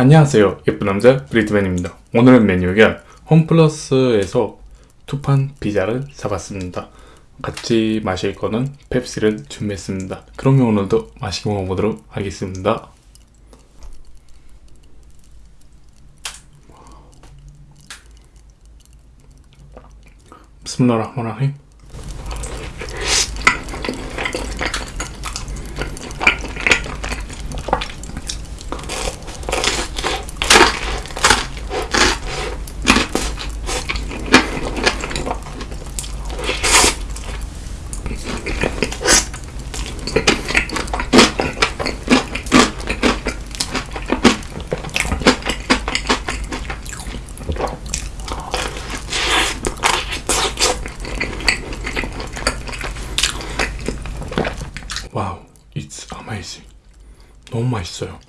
안녕하세요. 예쁜 남자 브리트맨입니다. 오늘은 메뉴가 홈플러스에서 투판 피자를 사봤습니다. 같이 마실 거는 펩시를 준비했습니다. 그러면 오늘도 맛있게 먹어보도록 하겠습니다. 비스밀라흐마니르 너무 맛있어요.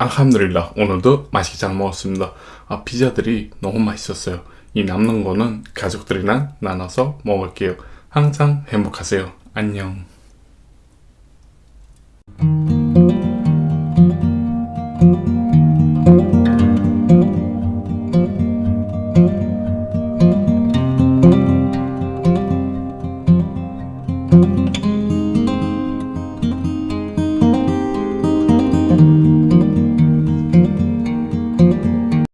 알함드릴라 오늘도 맛있게 잘 먹었습니다. 아 피자들이 너무 맛있었어요. 이 남는 거는 가족들이랑 나눠서 먹을게요. 항상 행복하세요. 안녕.